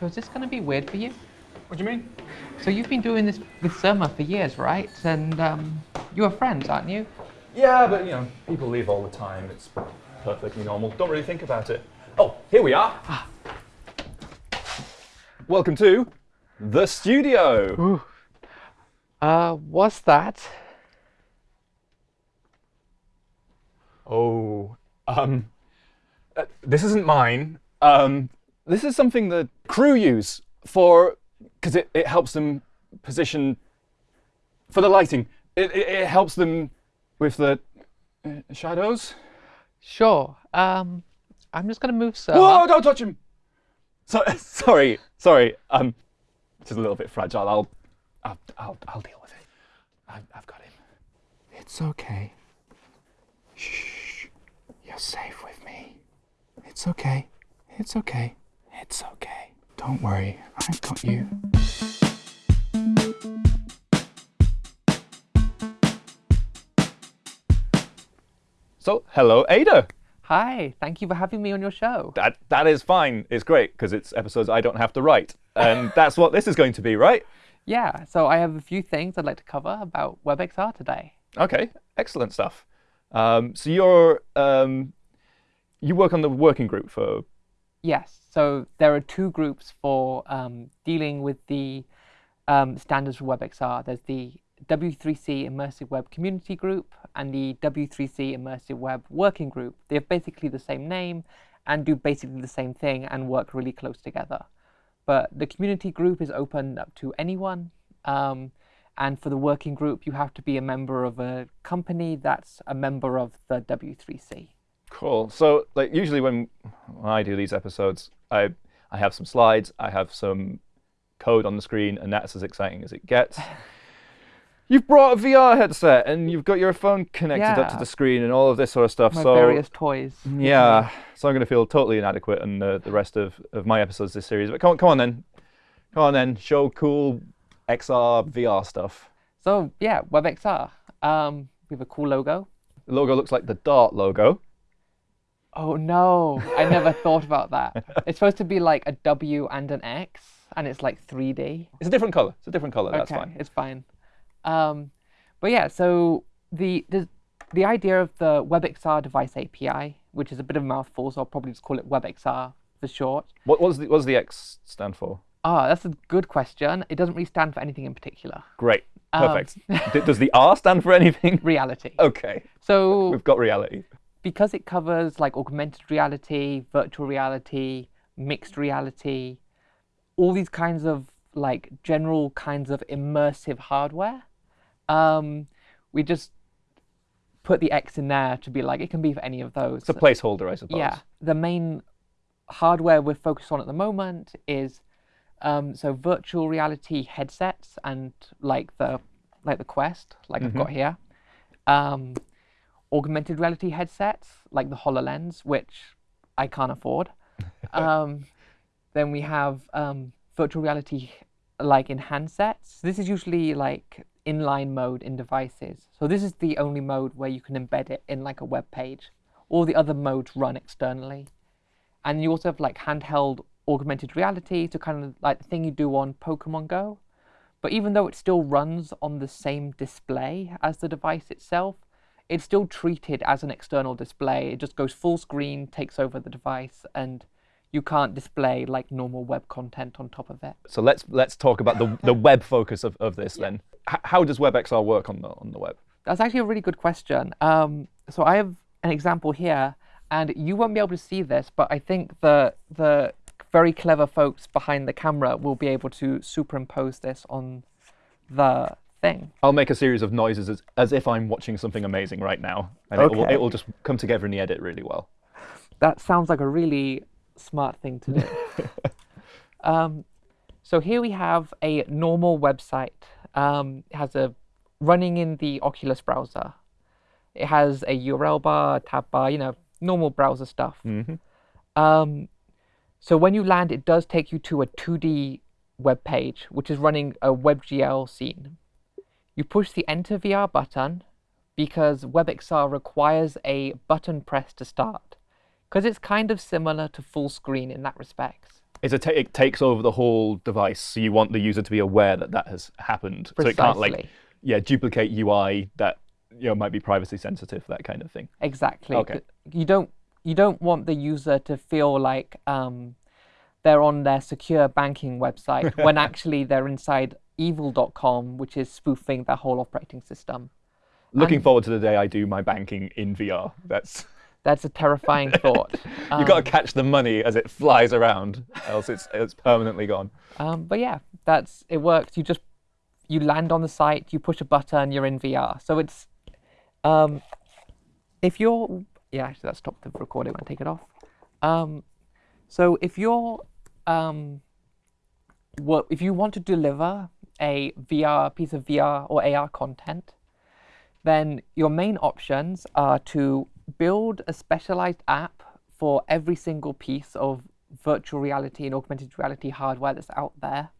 So is this going to be weird for you? What do you mean? So you've been doing this with Surma for years, right? And um, you are friends, aren't you? Yeah, but you know, people leave all the time. It's perfectly normal. Don't really think about it. Oh, here we are. Welcome to the studio. Uh, what's that? Oh, um, uh, this isn't mine. Um, this is something the crew use for because it, it helps them position for the lighting. It, it, it helps them with the uh, shadows. Sure. Um, I'm just going to move so. Whoa! Don't touch him. So, sorry, sorry. Um, just a little bit fragile. I'll, I'll, I'll, I'll deal with it. I've, I've got him. It's okay. Shh. You're safe with me. It's okay. It's okay. It's okay. Don't worry. I've got you. So, hello, Ada. Hi, thank you for having me on your show. That that is fine. It's great because it's episodes I don't have to write, and that's what this is going to be, right? Yeah, so I have a few things I'd like to cover about WebXR today. Okay, excellent stuff. Um, so you're um, you work on the working group for Yes, so there are two groups for um, dealing with the um, standards for WebXR. There's the W3C Immersive Web Community Group and the W3C Immersive Web Working Group. They have basically the same name and do basically the same thing and work really close together. But the community group is open up to anyone. Um, and for the working group, you have to be a member of a company that's a member of the W3C. Cool. So like usually when, when I do these episodes, I I have some slides, I have some code on the screen, and that's as exciting as it gets. You've brought a VR headset and you've got your phone connected up to the screen and all of this sort of stuff. My so various toys. yeah, so I'm going to feel totally inadequate in the, the rest of, of my episodes this series. But come on, come on then, come on then, show cool XR VR stuff. So yeah, WebXR. Um, we have a cool logo. The logo looks like the Dart logo. Oh no, I never thought about that. It's supposed to be like a W and an X, and it's like 3D. It's a different color. It's a different color. That's fine. it's fine. Um, but yeah, so the, the the idea of the WebXR device API, which is a bit of a mouthful, so I'll probably just call it WebXR for short. What was the what does the X stand for? Ah, that's a good question. It doesn't really stand for anything in particular. Great. Um, Perfect. D- does the R stand for anything? Reality. Okay. So We've got reality. Because it covers like augmented reality, virtual reality, mixed reality, all these kinds of like general kinds of immersive hardware, um, we just put the X in there to be like it can be for any of those. It's a placeholder, I suppose. Yeah, the main hardware we're focused on at the moment is um, so virtual reality headsets and like the like the Quest, like I've got here. Um, augmented reality headsets like the HoloLens, which I can't afford. um, then we have um, virtual reality like in handsets. This is usually like inline mode in devices. So this is the only mode where you can embed it in like a web page. All the other modes run externally. And you also have like handheld augmented reality to kind of like the thing you do on Pokemon Go. But even though it still runs on the same display as the device itself, it's still treated as an external display. It just goes full screen, takes over the device, and you can't display like normal web content on top of it. So let's let's talk about the the web focus of, of this then. H- how does WebXR work on the on the web? That's actually a really good question. Um, so I have an example here, and you won't be able to see this, but I think the the very clever folks behind the camera will be able to superimpose this on the thing. I'll make a series of noises as, as if I'm watching something amazing right now, and it, will, it will just come together in the edit really well. That sounds like a really smart thing to do. um, so here we have a normal website. Um, it has a running in the Oculus browser. It has a URL bar, tab bar, you know, normal browser stuff. Mhm. Um, so when you land, it does take you to a 2D web page, which is running a WebGL scene. You push the Enter VR button because WebXR requires a button press to start, because it's kind of similar to full screen in that respect. It's a it takes over the whole device, so you want the user to be aware that that has happened, so it can't like yeah duplicate UI that you know might be privacy sensitive, that kind of thing. Exactly. Okay. You don't you don't want the user to feel like um, they're on their secure banking website when actually they're inside evil.com, which is spoofing their whole operating system. Looking And- forward to the day I do my banking in VR. That's That's a terrifying thought. You've got Um, to catch the money as it flies around, else it's it's permanently gone. Um, but yeah, that's it works. You just you land on the site, you push a button, you're in VR. So it's um, if you're yeah, actually that stopped the recording when I take it off. Um, so if you're um, what if you want to deliver a VR piece of VR or AR content, then your main options are to build a specialized app for every single piece of virtual reality and augmented reality hardware that's out there,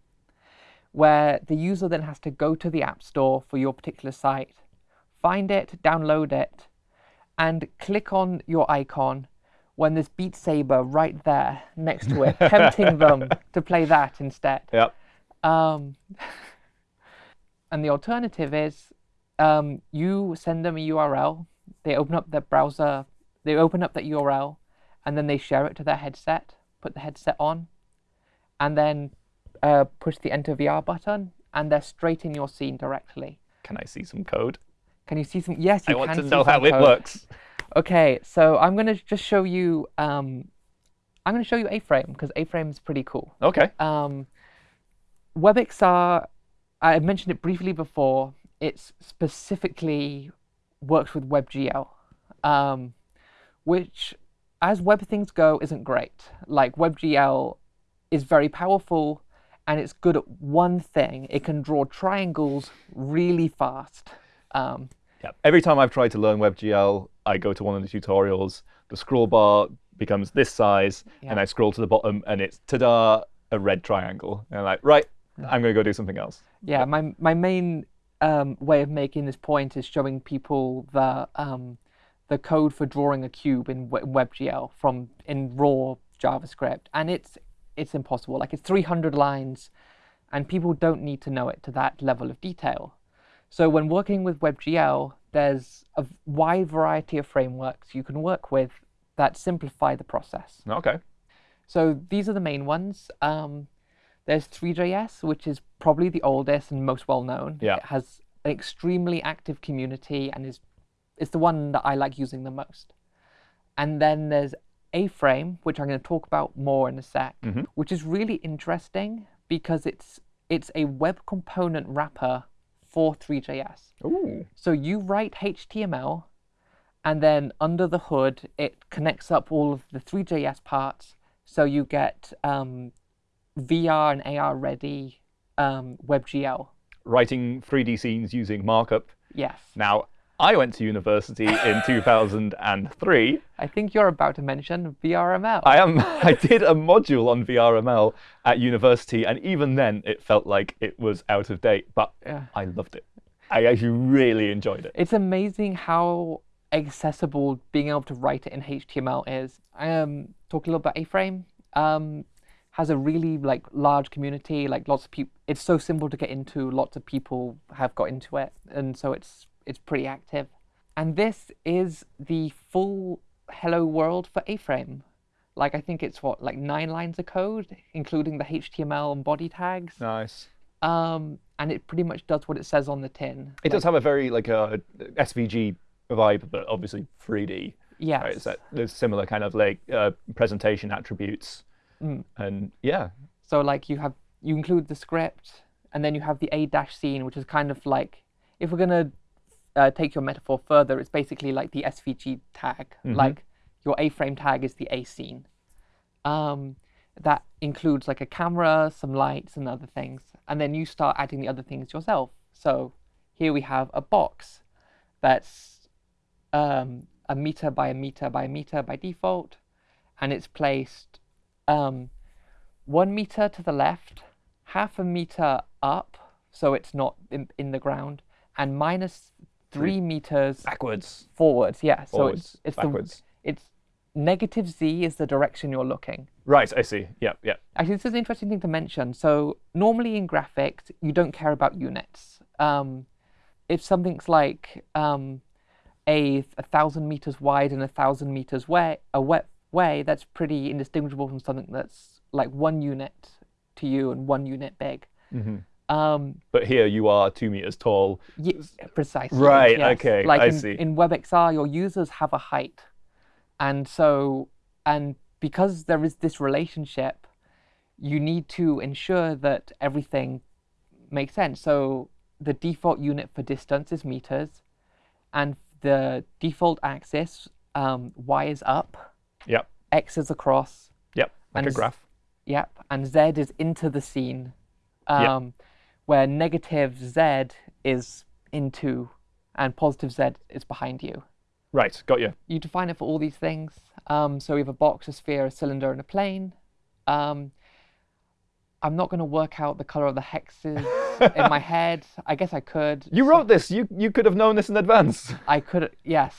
where the user then has to go to the App Store for your particular site, find it, download it, and click on your icon when there's Beat Saber right there next to it, tempting them to play that instead. Yep. Um, and the alternative is um, you send them a URL, they open up their browser, they open up that URL, and then they share it to their headset, put the headset on, and then uh, push the enter VR button, and they're straight in your scene directly. Can I see some code? Can you see some? Yes, you can. I want to know how it works. Okay, so I'm gonna just show you. Um, I'm gonna show you A-Frame because A-Frame is pretty cool. Okay. Um, WebXR, I mentioned it briefly before. It's specifically works with WebGL, um, which, as web things go, isn't great. Like WebGL is very powerful, and it's good at one thing. It can draw triangles really fast. Um, Yeah. Every time I've tried to learn WebGL, I go to one of the tutorials. The scroll bar becomes this size, and I scroll to the bottom, and it's ta-da, a red triangle. And I'm like, right, I'm going to go do something else. Yeah, my my main um, way of making this point is showing people the um, the code for drawing a cube in WebGL from in raw JavaScript, and it's it's impossible. Like it's 300 lines, and people don't need to know it to that level of detail. So when working with WebGL, there's a wide variety of frameworks you can work with that simplify the process. Okay. So these are the main ones. Um, there's 3JS, which is probably the oldest and most well known. Yeah. It has an extremely active community and is is the one that I like using the most. And then there's A-Frame, which I'm going to talk about more in a sec, Mhm. which is really interesting because it's it's a web component wrapper for 3JS. Ooh. So you write HTML, and then under the hood, it connects up all of the 3JS parts. So you get um, VR and AR ready um, WebGL. Writing 3D scenes using markup. Yes. Now, I went to university in 2003. I think you're about to mention VRML. I am. I did a module on VRML at university, and even then, it felt like it was out of date. But Yeah. I loved it. I actually really enjoyed it. It's amazing how accessible being able to write it in HTML is. I um, talk a little about A-Frame. Um, has a really like large community. Like lots of people. It's so simple to get into. Lots of people have got into it, and so it's it's pretty active. And this is the full hello world for A-Frame. Like I think it's what like nine lines of code, including the HTML and body tags. Nice. Um, and it pretty much does what it says on the tin. It does have a very like a SVG vibe, but obviously 3D. Yeah. Right? It's that, there's similar kind of like uh, presentation attributes, Mm. and yeah, So like you have you include the script, and then you have the a dash scene, which is kind of like if we're gonna uh, take your metaphor further, it's basically like the SVG tag. Like your A frame tag is the A scene. Um, that includes like a camera, some lights, and other things, and then you start adding the other things yourself. So here we have a box that's um, a meter by a meter by a meter by default, and it's placed um, one meter to the left, half a meter up, so it's not in, in the ground, and minus three meters backwards, forwards. Yeah, so forwards, it's it's backwards. the it's negative z is the direction you're looking. Right, I see. Yeah, yeah. Actually, this is an interesting thing to mention. So normally in graphics, you don't care about units. Um, if something's like um, a, a thousand meters wide and a thousand meters way, a wet way, that's pretty indistinguishable from something that's like one unit to you and one unit big. hmm Um, But here you are two meters tall. Ye- precisely. Right, yes. okay, Like I in, see. in WebXR, your users have a height, and so and because there is this relationship, you need to ensure that everything makes sense. So the default unit for distance is meters, and the default axis um, y is up, Yep, x is across, yep. Like And a graph. Yep, and Z is into the scene, Yep. Where negative Z is into, and positive Z is behind you. Right, got you. You define it for all these things. Um, so we have a box, a sphere, a cylinder, and a plane. Um, I'm not going to work out the color of the hexes in my head. I guess I could. You wrote this. You you could have known this in advance. I could. Yes.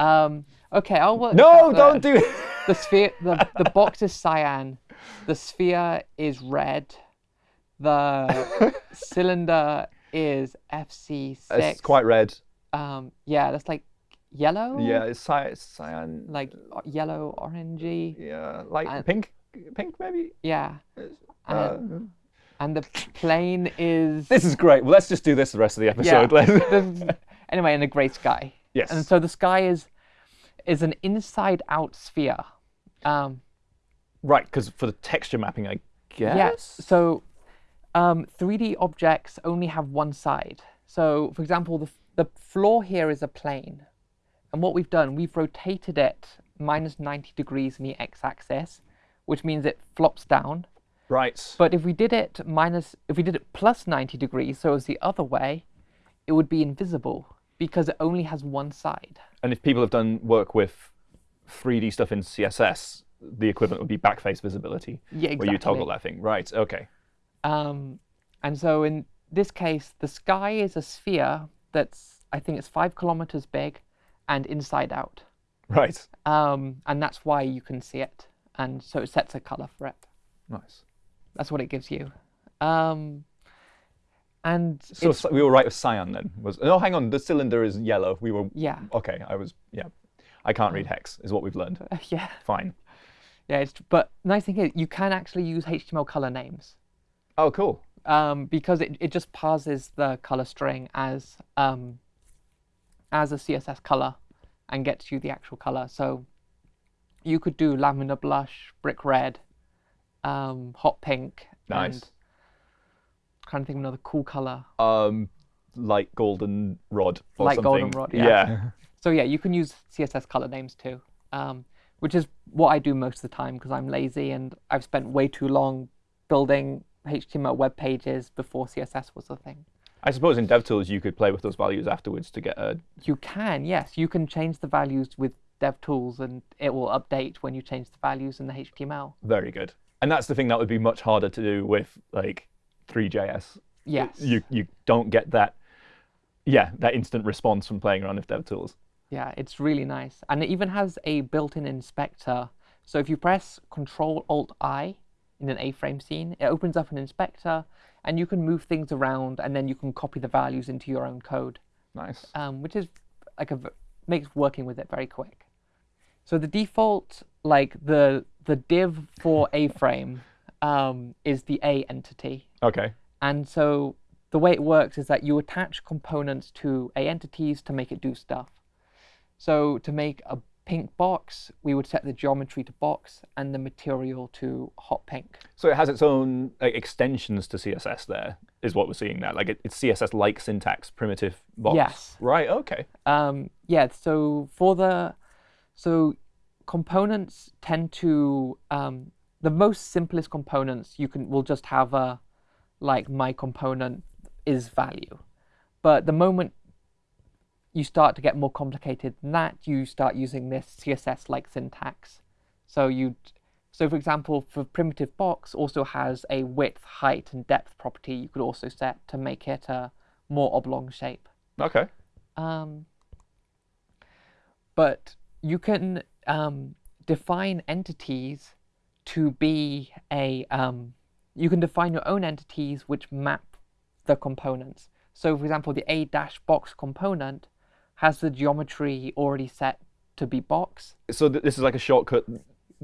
Um, okay, I'll work. No, don't do it. the sphere the, the box is cyan the sphere is red the cylinder is fc6 It's quite red. um yeah that's like yellow Yeah, it's cyan. cyan like yellow orangey yeah, like and- pink, pink maybe. yeah Uh, and, and the plane is this is great. Well, let's just do this the rest of the episode. yeah, the- anyway in a gray sky yes. and so the sky is is an inside out sphere um right, because for the texture mapping, I guess. Yes. So um, 3D objects only have one side. So, for example, the, the floor here is a plane. And what we've done, we've rotated it minus 90 degrees in the x-axis, which means it flops down. Right. But if we did it minus, if we did it plus 90 degrees, so as the other way, it would be invisible because it only has one side. And if people have done work with 3D stuff in CSS, the equivalent would be backface visibility, Yeah, exactly. where you toggle that thing. Right. Okay. Um, and so in this case, the sky is a sphere that's, I think it's five kilometers big and inside out. Right. Um, and that's why you can see it. And so it sets a color for it. Nice. That's what it gives you. Um, and So we were right with cyan then. Was no, hang on. The cylinder is yellow. We were yeah, okay. I was yeah. I can't read hex. Is what we've learned. yeah, Fine. yeah. It's, but nice thing is you can actually use HTML color names Oh, cool. um, because it, it just parses the color string as um, as a CSS color and gets you the actual color. So you could do lavender blush, brick red, um, hot pink, Nice. and trying to think of another cool color. Um, light golden rod or Light something. goldenrod, yeah. yeah. So yeah, you can use CSS color names too, um, which is what I do most of the time because I'm lazy and I've spent way too long building HTML web pages before CSS was a thing. I suppose in DevTools you could play with those values afterwards to get a. You can, yes, you can change the values with DevTools and it will update when you change the values in the HTML. Very good. And that's the thing that would be much harder to do with like 3JS. Yes. You you don't get that. Yeah, that instant response from playing around with DevTools. Yeah, it's really nice. And it even has a built-in inspector. So if you press Control Alt I in an A-frame scene, it opens up an inspector and you can move things around and then you can copy the values into your own code, Nice. um, which is like a makes working with it very quick. So the default, like the the div for A-frame um, is the A entity. Okay. And so the way it works is that you attach components to A entities to make it do stuff. So to make a pink box, we would set the geometry to box and the material to hot pink. So it has its own like, extensions to CSS. There is what we're seeing now. Like it, it's CSS-like syntax, primitive box. Yes. Right. Okay. Um, yeah, so for the so components tend to um, the most simplest components you can will just have a like my component is value, but the moment you start to get more complicated than that, you start using this CSS like syntax. So you so for example, for primitive box also has a width, height, and depth property you could also set to make it a more oblong shape. Okay. Um, but you can um, define entities to be a um, you can define your own entities which map the components. So for example, the a dash box component has the geometry already set to be box. So th this is like a shortcut.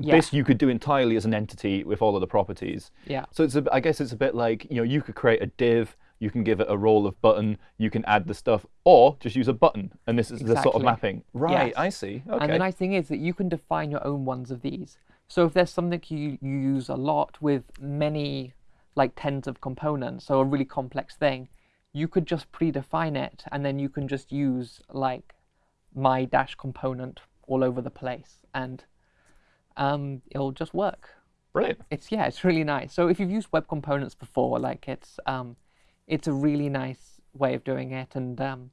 Yeah. This you could do entirely as an entity with all of the properties. Yeah. So it's a, I guess it's a bit like you know you could create a div, you can give it a role of button, you can add the stuff, or just use a button, and this is the sort of mapping. Right, Yes. I see. Okay. And the nice thing is that you can define your own ones of these. So if there's something you, you use a lot with many, like tens of components, so a really complex thing, you could just predefine it, and then you can just use like my dash component all over the place, and um, it'll just work. Brilliant. It's yeah, it's really nice. So if you've used web components before, like it's um, it's a really nice way of doing it. And um,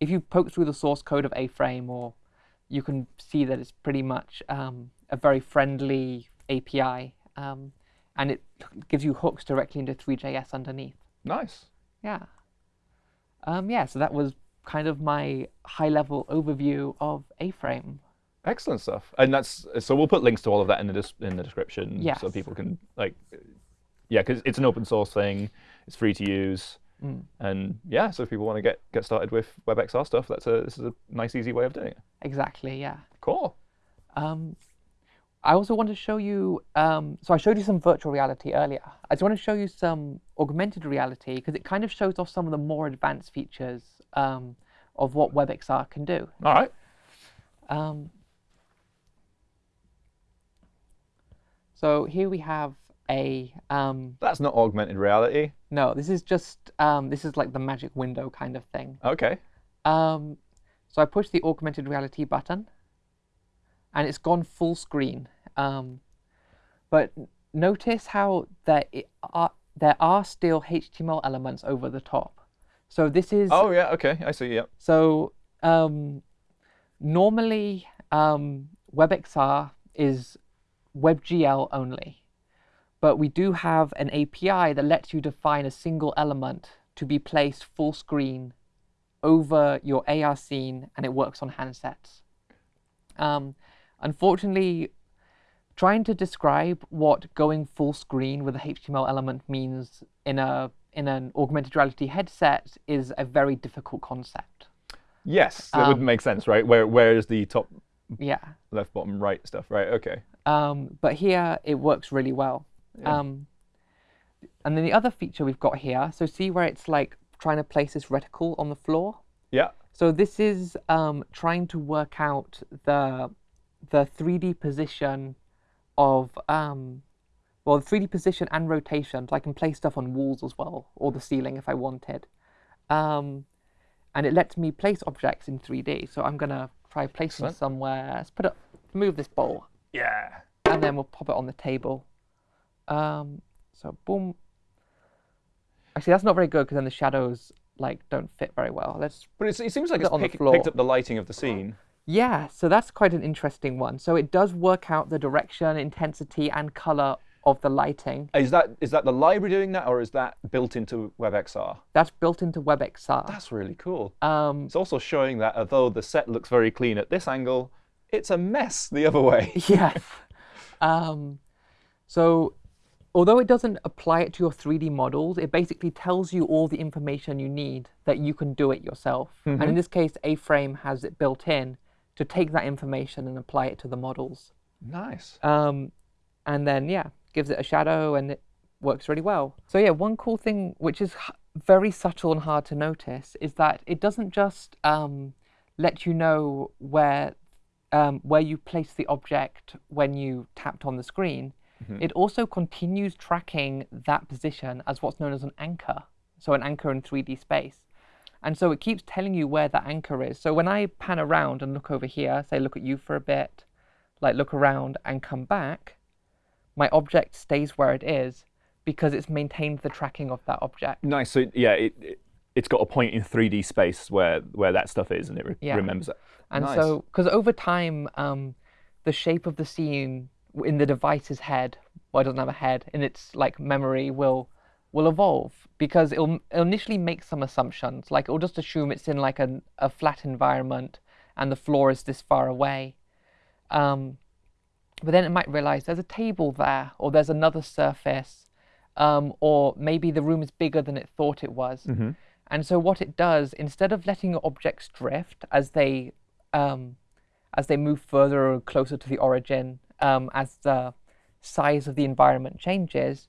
if you poke through the source code of A-Frame, or you can see that it's pretty much um, a very friendly API, um, and it gives you hooks directly into 3JS underneath. Nice. Yeah. Um, yeah. So that was kind of my high-level overview of A-Frame. Excellent stuff. And that's so we'll put links to all of that in the in the description so people can like yeah, because it's an open source thing. It's free to use. Mm. And yeah, so if people want to get get started with WebXR stuff, that's a this is a nice easy way of doing it. Exactly. Yeah. Cool. Um, I also want to show you, um, so I showed you some virtual reality earlier. I just want to show you some augmented reality because it kind of shows off some of the more advanced features um, of what WebXR can do. All right. Um, so here we have a, um, That's not augmented reality. no, this is just, um, this is like the magic window kind of thing. Okay. Um, so I push the augmented reality button, and it's gone full screen. Um, but notice how there are there are still HTML elements over the top. So this is Oh yeah, okay. I see. Yeah. so um, normally um, WebXR is WebGL only, but we do have an API that lets you define a single element to be placed full screen over your AR scene, and it works on handsets. Um, unfortunately, trying to describe what going full screen with a HTML element means in a in an augmented reality headset is a very difficult concept. Yes, that would Um, make sense, right? Where where is the top Yeah. left, bottom, right stuff? Right. Okay. Um, but here it works really well. Yeah. Um, and then the other feature we've got here, so see where it's like trying to place this reticle on the floor? Yeah. So this is um, trying to work out the the 3D position of um, well, 3D position and rotation. So I can place stuff on walls as well, or the ceiling if I wanted. Um, and it lets me place objects in 3D. So I'm gonna try placing Excellent. somewhere. Let's put it, move this bowl, Yeah. and then we'll pop it on the table. Um, so boom. Actually, that's not very good because then the shadows like don't fit very well. Let's But it seems like it it's on the pick, floor. picked up the lighting of the scene. Yeah, so that's quite an interesting one. So it does work out the direction, intensity, and color of the lighting. Is that is that the library doing that, or is that built into WebXR? That's built into WebXR. That's really cool. Um, It's also showing that although the set looks very clean at this angle, it's a mess the other way. yes. Um, so although it doesn't apply it to your 3D models, it basically tells you all the information you need that you can do it yourself. And in this case, A-Frame has it built in to take that information and apply it to the models. Nice. Um, and then yeah, gives it a shadow and it works really well. So yeah, one cool thing which is very subtle and hard to notice is that it doesn't just um, let you know where um, where you place the object when you tapped on the screen. It also continues tracking that position as what's known as an anchor, so an anchor in 3D space. And so it keeps telling you where that anchor is. So when I pan around and look over here, say look at you for a bit, like look around and come back, my object stays where it is because it's maintained the tracking of that object. Nice. So yeah, it, it it's got a point in 3D space where where that stuff is, and it re- Yeah. remembers it. And Nice. so, because over time, um, the shape of the scene in the device's head, well, it doesn't have a head, in its like memory will will evolve because it'll, it'll initially make some assumptions. Like it'll just assume it's in like a, a flat environment and the floor is this far away. Um, but then it might realize there's a table there, or there's another surface, um, or maybe the room is bigger than it thought it was. Mm-hmm. And so what it does, instead of letting your objects drift as they um, as they move further or closer to the origin, um, as the size of the environment changes,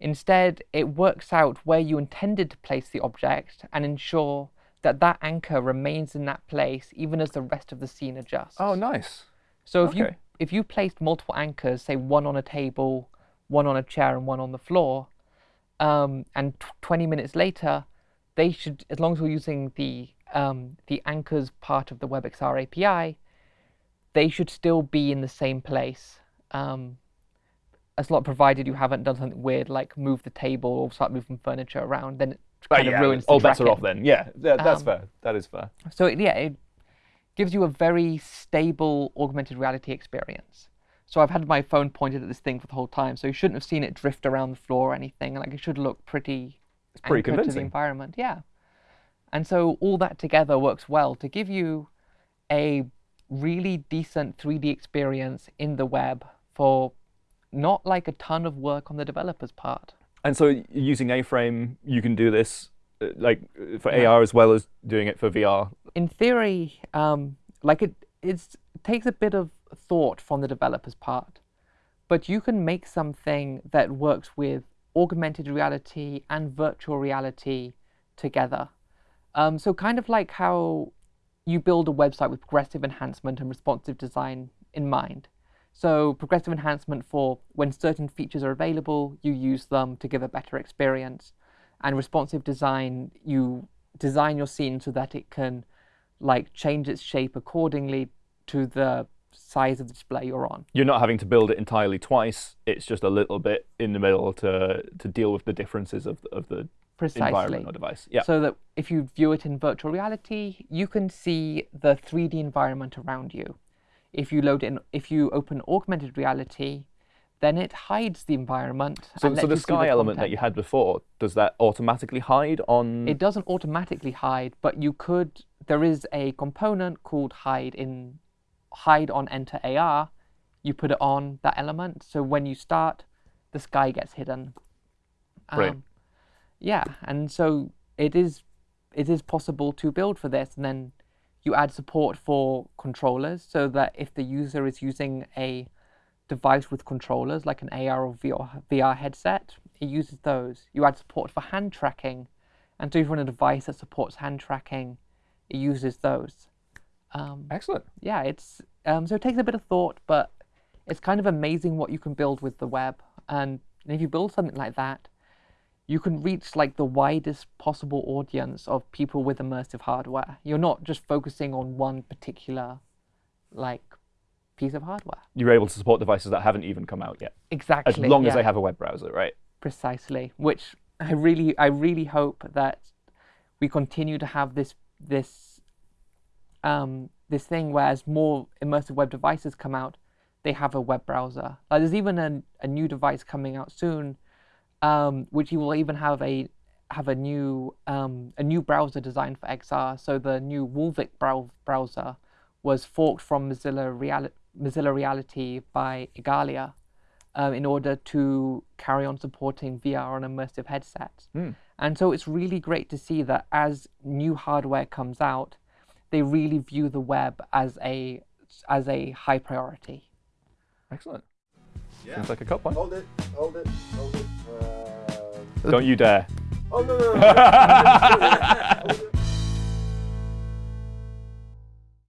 instead it works out where you intended to place the object and ensure that that anchor remains in that place even as the rest of the scene adjusts. Oh, nice. So if you if you placed multiple anchors, say one on a table, one on a chair, and one on the floor, um, and t- 20 minutes later, they should, as long as we're using the um, the anchors part of the WebXR API, they should still be in the same place. Um, as long provided you haven't done something weird like move the table or start moving furniture around, then it Oh, kind yeah. of ruins the All bets are off then. Yeah, yeah that's Um, fair. That is fair. So it, yeah, it gives you a very stable augmented reality experience. So I've had my phone pointed at this thing for the whole time, so you shouldn't have seen it drift around the floor or anything. Like it should look pretty It's pretty anchored to the convincing. environment. Yeah. And so all that together works well to give you a really decent 3D experience in the web for not like a ton of work on the developer's part. And so using A-frame, you can do this uh, like uh, for Yeah. AR as well as doing it for VR. in theory, um, like it, it's, it takes a bit of thought from the developer's part, but you can make something that works with augmented reality and virtual reality together. Um, so kind of like how you build a website with progressive enhancement and responsive design in mind. So progressive enhancement for when certain features are available, you use them to give a better experience. And responsive design, you design your scene so that it can like change its shape accordingly to the size of the display you're on. You're not having to build it entirely twice. It's just a little bit in the middle to to deal with the differences of the, of the Precisely. environment or device. Yeah. So that if you view it in virtual reality, you can see the 3D environment around you. If you load in, if you open augmented reality, then it hides the environment. So, so the sky element that you had before, does that automatically hide on? It doesn't automatically hide, but you could. There is a component called hide in hide on enter AR. You put it on that element, so when you start, the sky gets hidden. Um, Brilliant. yeah, and so it is it is possible to build for this, and then you add support for controllers, so that if the user is using a device with controllers like an AR or VR, VR headset, it uses those. You add support for hand tracking, and so if you're on a device that supports hand tracking, it uses those. Um, Excellent. yeah, it's um, so it takes a bit of thought, but it's kind of amazing what you can build with the web. And if you build something like that, you can reach like the widest possible audience of people with immersive hardware. You're not just focusing on one particular like piece of hardware. You're able to support devices that haven't even come out yet, Exactly. as long as they have a web browser, right? precisely which i really i really hope that we continue to have this this um this thing where as more immersive web devices come out they have a web browser like there's even a, a new device coming out soon um which you will even have a have a new um a new browser designed for xr so the new Wolvic brow- browser was forked from mozilla reality mozilla reality by igalia um, in order to carry on supporting VR and immersive headsets. Hmm. And so it's really great to see that as new hardware comes out, they really view the web as a as a high priority. Excellent. Yeah. Seems like a cut point. Hold it, hold it, hold it. Don't you dare. Oh, no, no, no.